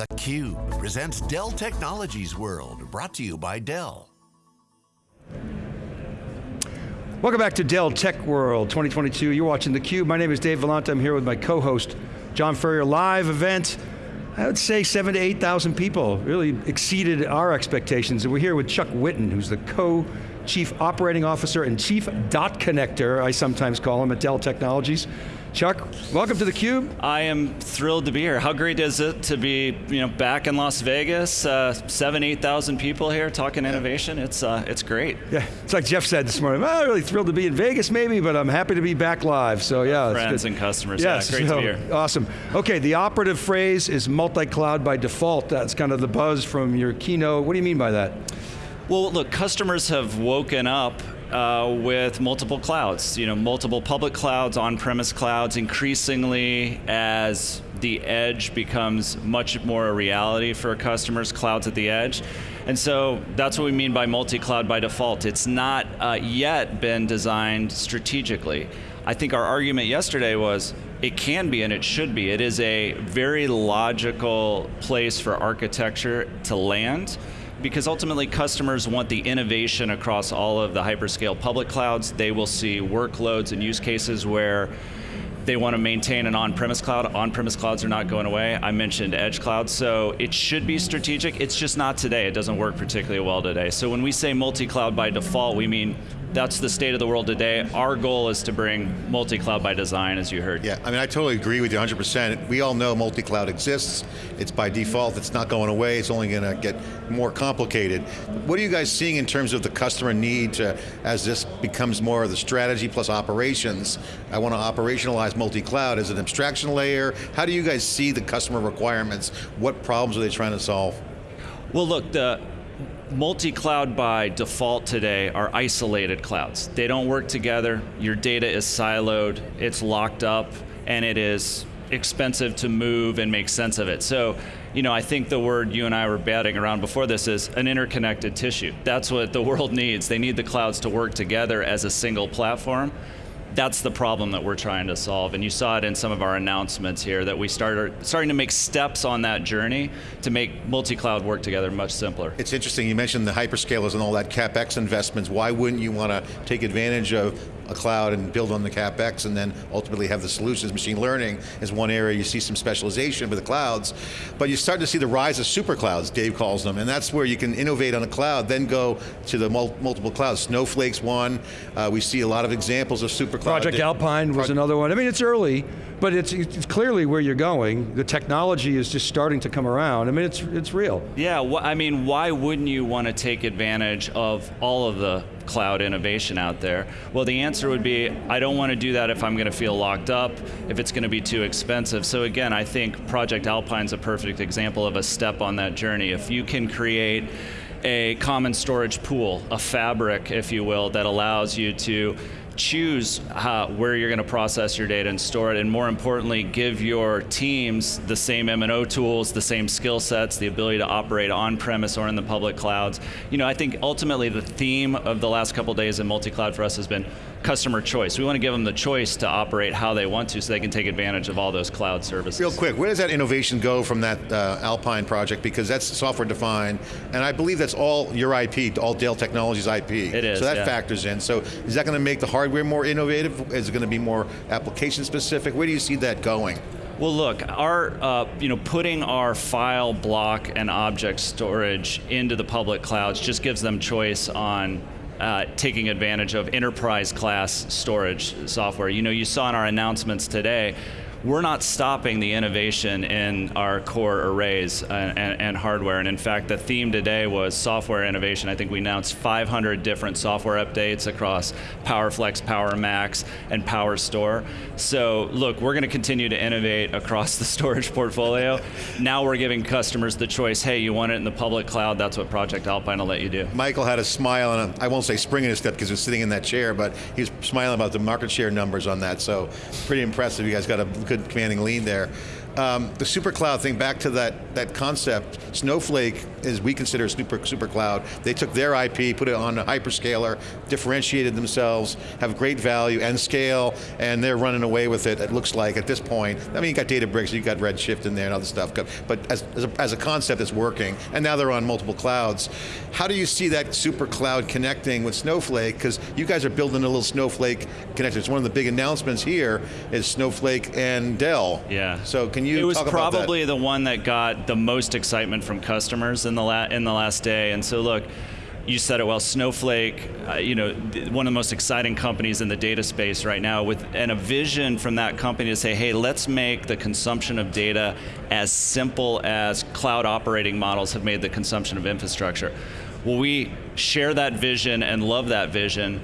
theCUBE presents Dell Technologies World, brought to you by Dell. Welcome back to Dell Tech World 2022. You're watching theCUBE. My name is Dave Vellante. I'm here with my co-host, John Furrier. Live event, I would say seven to 8,000 people. Really exceeded our expectations. And we're here with Chuck Whitten, who's the co-chief operating officer and chief dot connector, I sometimes call him at Dell Technologies. Chuck, welcome to theCUBE. I am thrilled to be here. How great is it to be you know, back in Las Vegas, uh, seven, 8,000 people here talking innovation. It's, uh, it's great. Yeah, it's like Jeff said this morning, well, I'm really thrilled to be in Vegas maybe, but I'm happy to be back live, so yeah. Friends and customers, yes, yeah, great so, to be here. Awesome. Okay, the operative phrase is multi-cloud by default. That's kind of the buzz from your keynote. What do you mean by that? Well, look, customers have woken up uh, with multiple clouds, you know, multiple public clouds, on-premise clouds, increasingly as the edge becomes much more a reality for customers, clouds at the edge. And so that's what we mean by multi-cloud by default. It's not uh, yet been designed strategically. I think our argument yesterday was it can be and it should be. It is a very logical place for architecture to land because ultimately customers want the innovation across all of the hyperscale public clouds. They will see workloads and use cases where they want to maintain an on-premise cloud. On-premise clouds are not going away. I mentioned edge cloud, so it should be strategic. It's just not today. It doesn't work particularly well today. So when we say multi-cloud by default, we mean that's the state of the world today. Our goal is to bring multi-cloud by design, as you heard. Yeah, I mean, I totally agree with you 100%. We all know multi-cloud exists. It's by default, it's not going away, it's only going to get more complicated. What are you guys seeing in terms of the customer need to, as this becomes more of the strategy plus operations, I want to operationalize multi-cloud as an abstraction layer. How do you guys see the customer requirements? What problems are they trying to solve? Well look, the, multi-cloud by default today are isolated clouds. They don't work together, your data is siloed, it's locked up, and it is expensive to move and make sense of it. So, you know, I think the word you and I were batting around before this is an interconnected tissue. That's what the world needs. They need the clouds to work together as a single platform that's the problem that we're trying to solve. And you saw it in some of our announcements here that we started starting to make steps on that journey to make multi-cloud work together much simpler. It's interesting, you mentioned the hyperscalers and all that CapEx investments. Why wouldn't you want to take advantage of a cloud and build on the CapEx and then ultimately have the solutions. Machine learning is one area you see some specialization with the clouds, but you start to see the rise of super clouds, Dave calls them, and that's where you can innovate on a cloud, then go to the mul multiple clouds. Snowflake's one, uh, we see a lot of examples of super cloud. Project Alpine was another one. I mean, it's early, but it's, it's clearly where you're going. The technology is just starting to come around. I mean, it's, it's real. Yeah, I mean, why wouldn't you want to take advantage of all of the cloud innovation out there? Well, the answer would be, I don't want to do that if I'm going to feel locked up, if it's going to be too expensive. So again, I think Project Alpine's a perfect example of a step on that journey. If you can create a common storage pool, a fabric, if you will, that allows you to choose how, where you're going to process your data and store it, and more importantly, give your teams the same M&O tools, the same skill sets, the ability to operate on-premise or in the public clouds. You know, I think ultimately the theme of the last couple days in multi-cloud for us has been customer choice. We want to give them the choice to operate how they want to so they can take advantage of all those cloud services. Real quick, where does that innovation go from that uh, Alpine project? Because that's software defined, and I believe that's all your IP, all Dell Technologies IP. It is, So that yeah. factors in. So is that going to make the hardware more innovative? Is it going to be more application specific? Where do you see that going? Well look, our, uh, you know, putting our file, block, and object storage into the public clouds just gives them choice on uh, taking advantage of enterprise class storage software. You know, you saw in our announcements today, we're not stopping the innovation in our core arrays and, and, and, hardware. And in fact, the theme today was software innovation. I think we announced 500 different software updates across PowerFlex, PowerMax, and PowerStore. So look, we're going to continue to innovate across the storage portfolio. now we're giving customers the choice, hey, you want it in the public cloud, that's what Project Alpine will let you do. Michael had a smile, and I won't say spring in his step because he was sitting in that chair, but he was smiling about the market share numbers on that, so pretty impressive. You guys got a good commanding lead there. Um, the super cloud thing, back to that, that concept, Snowflake is we consider super, super cloud. They took their IP, put it on a hyperscaler, differentiated themselves, have great value and scale, and they're running away with it, it looks like, at this point. I mean, you got Databricks, you got Redshift in there and other stuff, but as, as, a, as a concept, it's working, and now they're on multiple clouds. How do you see that super cloud connecting with Snowflake? Because you guys are building a little Snowflake connector. It's one of the big announcements here is Snowflake and Dell. Yeah. So can you It was probably the one that got the most excitement from customers in the, la in the last day. And so look, you said it well, Snowflake, uh, you know, one of the most exciting companies in the data space right now with and a vision from that company to say, hey, let's make the consumption of data as simple as cloud operating models have made the consumption of infrastructure. Well, we share that vision and love that vision,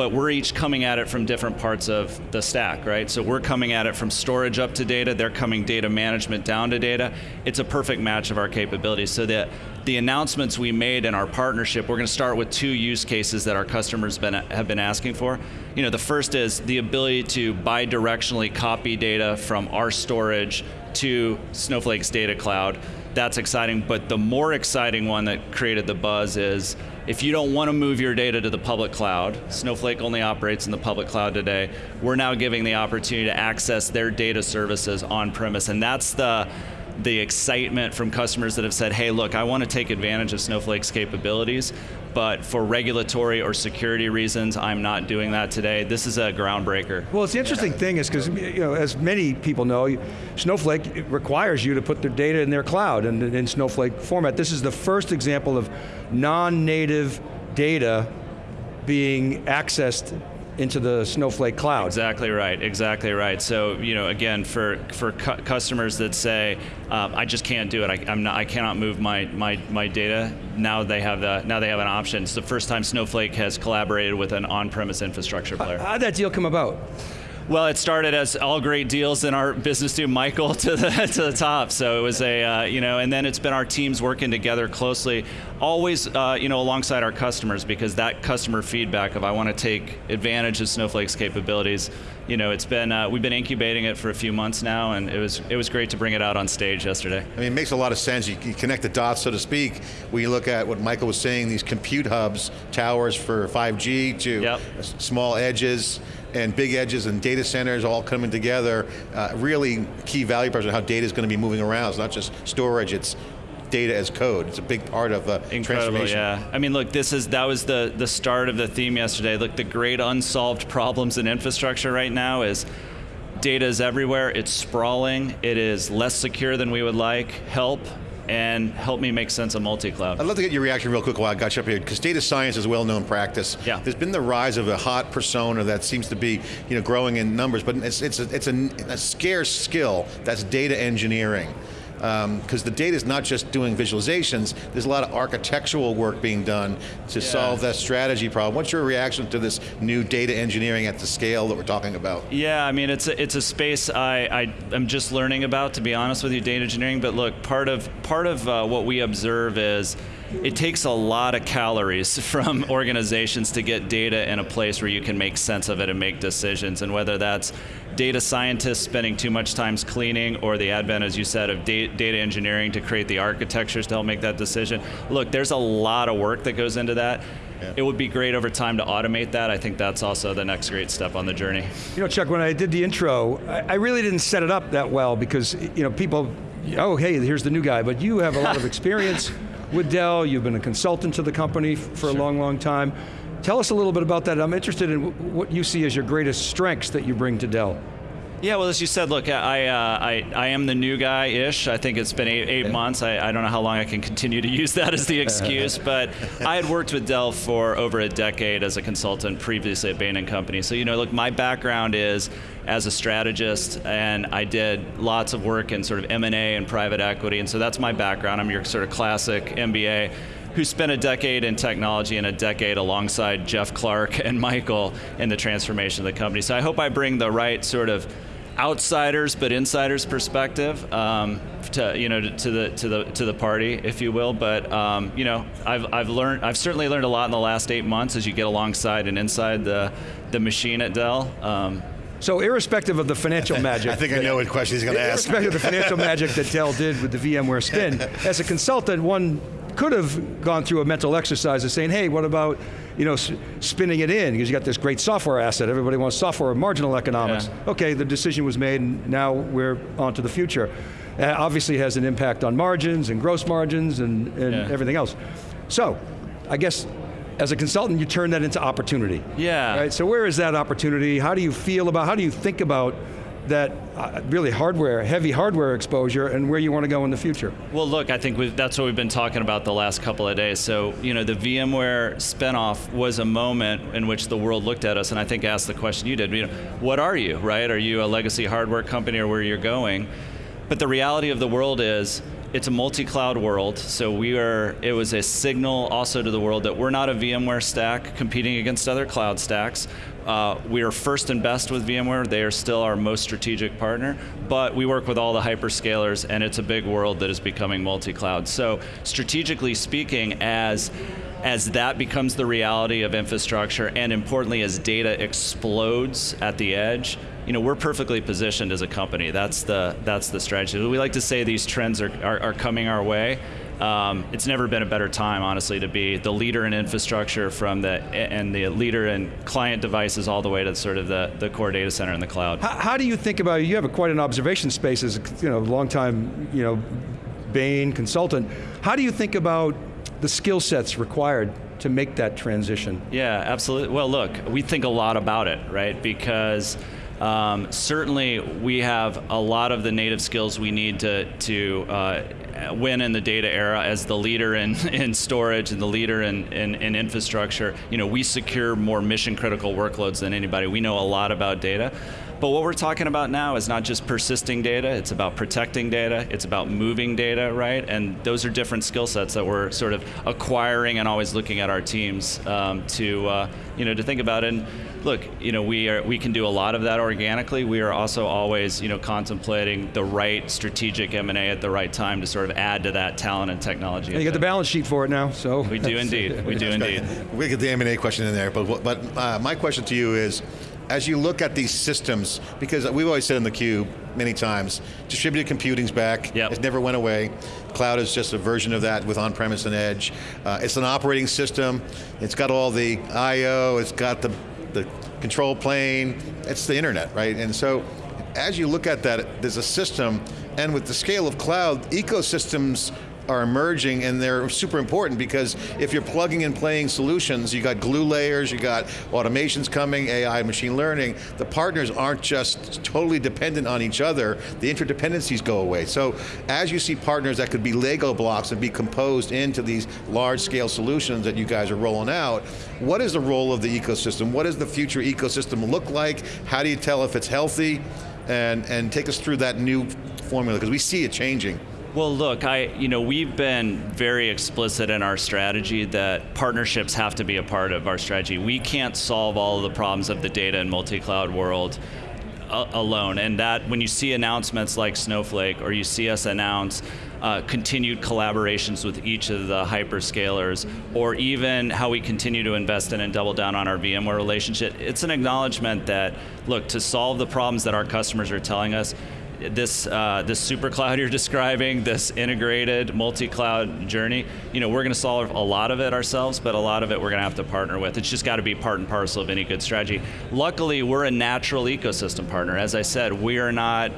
but we're each coming at it from different parts of the stack, right? So we're coming at it from storage up to data, they're coming data management down to data. It's a perfect match of our capabilities. So that the announcements we made in our partnership, we're going to start with two use cases that our customers been, have been asking for. You know, the first is the ability to bidirectionally copy data from our storage to Snowflake's data cloud. That's exciting, but the more exciting one that created the buzz is if you don't want to move your data to the public cloud, Snowflake only operates in the public cloud today, we're now giving the opportunity to access their data services on premise, and that's the the excitement from customers that have said, hey, look, I want to take advantage of Snowflake's capabilities, but for regulatory or security reasons, I'm not doing that today. This is a groundbreaker. Well, it's the interesting thing is because, you know, as many people know, Snowflake requires you to put their data in their cloud and in Snowflake format. This is the first example of non-native data being accessed into the Snowflake cloud. Exactly right, exactly right. So, you know, again, for, for cu customers that say, um, I just can't do it, I, am not, I cannot move my, my, my data, now they, have the, now they have an option. It's the first time Snowflake has collaborated with an on-premise infrastructure player. How did that deal come about? Well, it started as all great deals in our business to Michael to the to the top. So it was a uh, you know, and then it's been our teams working together closely, always uh, you know alongside our customers because that customer feedback of I want to take advantage of Snowflake's capabilities. You know, it's been uh, we've been incubating it for a few months now, and it was it was great to bring it out on stage yesterday. I mean, it makes a lot of sense. You, you connect the dots, so to speak. When you look at what Michael was saying, these compute hubs, towers for 5G to yep. small edges and big edges and data centers all coming together, uh, really key value proposition how data is going to be moving around. It's not just storage, it's data as code. It's a big part of the Incredible, transformation. yeah. I mean, look, this is that was the the start of the theme yesterday. Look, the great unsolved problems in infrastructure right now is data is everywhere. It's sprawling. It is less secure than we would like. Help and help me make sense of multi-cloud. I'd love to get your reaction real quick while I got you up here, because data science is well-known practice. Yeah. There's been the rise of a hot persona that seems to be you know, growing in numbers, but it's, it's, a, it's a, a scarce skill, that's data engineering because um, the data is not just doing visualizations, there's a lot of architectural work being done to yeah. solve that strategy problem. What's your reaction to this new data engineering at the scale that we're talking about? Yeah, I mean, it's a, it's a space I, I am just learning about, to be honest with you, data engineering, but look, part of, part of uh, what we observe is it takes a lot of calories from organizations to get data in a place where you can make sense of it and make decisions. And whether that's data scientists spending too much time cleaning or the advent, as you said, of data engineering to create the architectures to help make that decision. Look, there's a lot of work that goes into that. Yeah. It would be great over time to automate that. I think that's also the next great step on the journey. You know, Chuck, when I did the intro, I, I really didn't set it up that well because, you know, people, oh, hey, here's the new guy, but you have a lot of experience with Dell, you've been a consultant to the company for sure. a long, long time. Tell us a little bit about that. I'm interested in what you see as your greatest strengths that you bring to Dell. Yeah, well, as you said, look, I, uh, I, I am the new guy-ish. I think it's been eight, eight months. I, I don't know how long I can continue to use that as the excuse, but I had worked with Dell for over a decade as a consultant previously at Bain & Company. So, you know, look, my background is as a strategist, and I did lots of work in sort of M&A and private equity, and so that's my background. I'm your sort of classic MBA who spent a decade in technology and a decade alongside Jeff Clarke and Michael in the transformation of the company. So I hope I bring the right sort of outsiders but insiders perspective um, to you know to the to the to the party, if you will. But um, you know, I've I've learned I've certainly learned a lot in the last eight months as you get alongside and inside the the machine at Dell. Um, So irrespective of the financial magic. I think I know what question he's going to ask. Irrespective of the financial magic that Dell did with the VMware spin, as a consultant, one could have gone through a mental exercise of saying, hey, what about you know, spinning it in, because you got this great software asset, everybody wants software, marginal economics. Yeah. Okay, the decision was made, and now we're on to the future. Uh, obviously has an impact on margins and gross margins and, and yeah. everything else. So, I guess as a consultant, you turn that into opportunity. Yeah. Right. So where is that opportunity? How do you feel about? How do you think about that uh, really hardware, heavy hardware exposure and where you want to go in the future? Well, look, I think that's what we've been talking about the last couple of days. So, you know, the VMware spinoff was a moment in which the world looked at us and I think asked the question you did, you know, what are you, right? Are you a legacy hardware company or where you're going? But the reality of the world is it's a multi-cloud world, so we are, it was a signal also to the world that we're not a VMware stack competing against other cloud stacks. Uh, we are first and best with VMware. They are still our most strategic partner, but we work with all the hyperscalers and it's a big world that is becoming multi-cloud. So strategically speaking, as as that becomes the reality of infrastructure and importantly as data explodes at the edge, you know, we're perfectly positioned as a company. That's the, that's the strategy. We like to say these trends are, are, are coming our way. Um, it's never been a better time, honestly, to be the leader in infrastructure from the and the leader in client devices all the way to sort of the, the core data center in the cloud. How, how do you think about you have quite an observation space as you know long time you know Bain consultant. How do you think about the skill sets required to make that transition? Yeah, absolutely. Well, look, we think a lot about it, right? Because um, certainly, we have a lot of the native skills we need to, to uh, win in the data era as the leader in, in storage and the leader in, in, in, infrastructure. You know, we secure more mission critical workloads than anybody. We know a lot about data. But what we're talking about now is not just persisting data, it's about protecting data, it's about moving data, right? And those are different skill sets that we're sort of acquiring and always looking at our teams um, to, uh, you know, to think about. And look, you know, we are we can do a lot of that organically. We are also always, you know, contemplating the right strategic M&A at the right time to sort of add to that talent and technology. And you got the balance sheet for it now, so. We do indeed, we do indeed. We get the M&A question in there, but, but uh, my question to you is, as you look at these systems, because we've always said in the cube many times, distributed computing's back, yep. it never went away. Cloud is just a version of that with on-premise and edge. Uh, it's an operating system, it's got all the I.O., it's got the, the control plane, it's the internet, right? And so, as you look at that, there's a system, and with the scale of cloud, ecosystems are emerging and they're super important because if you're plugging and playing solutions, you got glue layers, you got automations coming, AI, machine learning, the partners aren't just totally dependent on each other, the interdependencies go away. So as you see partners that could be Lego blocks and be composed into these large scale solutions that you guys are rolling out, what is the role of the ecosystem? What does the future ecosystem look like? How do you tell if it's healthy? And, and take us through that new formula, because we see it changing. Well, look, I, you know, we've been very explicit in our strategy that partnerships have to be a part of our strategy. We can't solve all of the problems of the data and multi-cloud world alone. And that, when you see announcements like Snowflake, or you see us announce uh, continued collaborations with each of the hyperscalers, or even how we continue to invest in and double down on our VMware relationship, it's an acknowledgement that, look, to solve the problems that our customers are telling us, this uh, this super cloud you're describing, this integrated multi-cloud journey, you know, we're going to solve a lot of it ourselves, but a lot of it we're going to have to partner with. It's just got to be part and parcel of any good strategy. Luckily, we're a natural ecosystem partner. As I said, we are not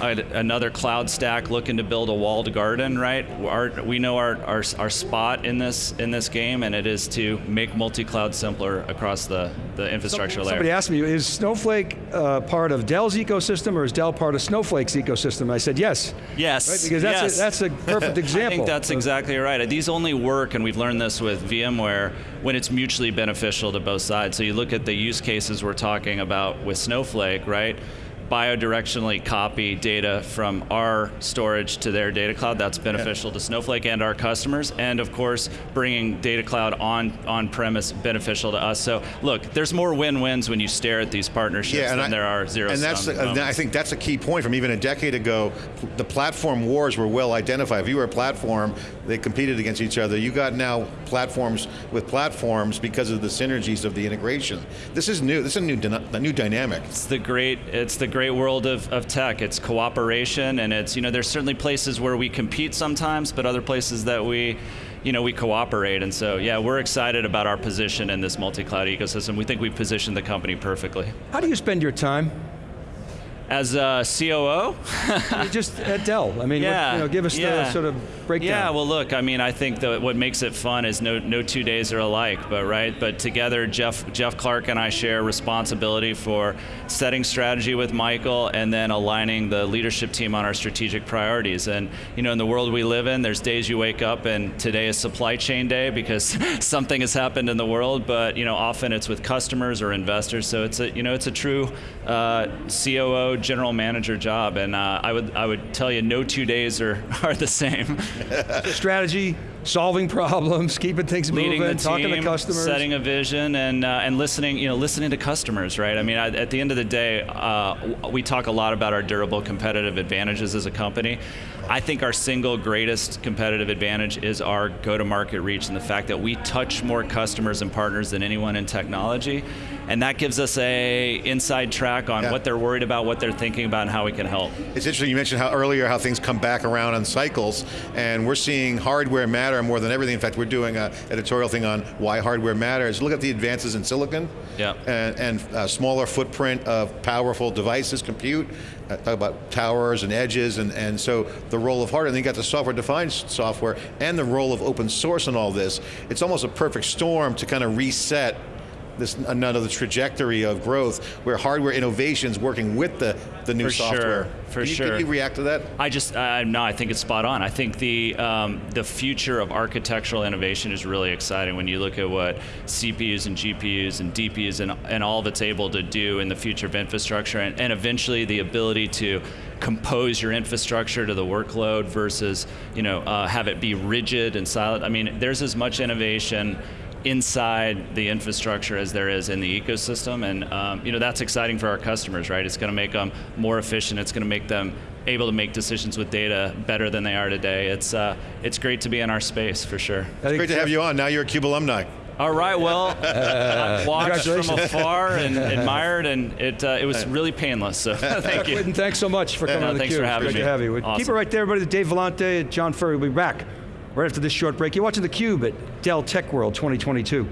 another cloud stack looking to build a walled garden, right? Our, we know our, our, our, spot in this in this game, and it is to make multi-cloud simpler across the, the infrastructure Somebody layer. Somebody asked me, is Snowflake uh, part of Dell's ecosystem, or is Dell part of Snowflake's ecosystem? I said yes. Yes. Right? Because that's, yes. A, that's a perfect example. I think that's exactly right. These only work, and we've learned this with VMware, when it's mutually beneficial to both sides. So you look at the use cases we're talking about with Snowflake, right? Biodirectionally copy data from our storage to their data cloud. That's beneficial yeah. to Snowflake and our customers. And of course, bringing data cloud on on premise beneficial to us. So look, there's more win-wins when you stare at these partnerships yeah, than I, there are zero. And that's the, I think that's a key point from even a decade ago. The platform wars were well identified. If you were a platform, they competed against each other. You got now platforms with platforms because of the synergies of the integration. This is new. This is a new, a new dynamic. It's the great. It's the great world of, of tech. It's cooperation, and it's you know there's certainly places where we compete sometimes, but other places that we you know, we cooperate. And so, yeah, we're excited about our position in this multi-cloud ecosystem. We think we've positioned the company perfectly. How do you spend your time? As a COO? just at Dell. I mean, yeah, what, you know, give us yeah. the sort of breakdown. Yeah, well look, I mean, I think that what makes it fun is no, no two days are alike, but right? But together, Jeff, Jeff Clarke and I share responsibility for setting strategy with Michael and then aligning the leadership team on our strategic priorities. And you know, in the world we live in, there's days you wake up and today is supply chain day because something has happened in the world, but you know, often it's with customers or investors, so it's a, you know, it's a true uh, COO general manager job, and uh, I would I would tell you no two days are, are the same. Strategy, solving problems, keeping things Leading moving, the team, talking to customers, setting a vision, and uh, and listening. You know, listening to customers. Right. I mean, I, at the end of the day, uh, we talk a lot about our durable competitive advantages as a company. I think our single greatest competitive advantage is our go-to-market reach and the fact that we touch more customers and partners than anyone in technology and that gives us a inside track on yeah. what they're worried about, what they're thinking about, and how we can help. It's interesting, you mentioned how earlier how things come back around on cycles, and we're seeing hardware matter more than everything. In fact, we're doing an editorial thing on why hardware matters. Look at the advances in silicon, yeah. and, and smaller footprint of powerful devices, compute, uh, talk about towers and edges, and, and so the role of hardware, and then you got the software-defined software, and the role of open source and all this. It's almost a perfect storm to kind of reset this another trajectory of growth where hardware innovation is working with the, the new for software. Sure, for can sure. You, can you react to that? I just, uh, no, I think it's spot on. I think the, um, the future of architectural innovation is really exciting when you look at what CPUs and GPUs and DPUs and, and all that's able to do in the future of infrastructure and, and eventually the ability to compose your infrastructure to the workload versus you know uh, have it be rigid and silent. I mean, there's as much innovation inside the infrastructure as there is in the ecosystem, and um, you know that's exciting for our customers, right? It's going to make them more efficient. It's going to make them able to make decisions with data better than they are today. It's uh, it's great to be in our space for sure. It's great to have you on. Now you're a CUBE alumni. All right, well, I watched from afar and admired, and it uh, it was really painless. So thank you. And thanks so much for coming yeah, on the Thanks for having great me. to have you. Awesome. Keep it right there, everybody. Dave Vellante, and John Furrier will be back right after this short break. You're watching theCUBE at Dell Tech World 2022.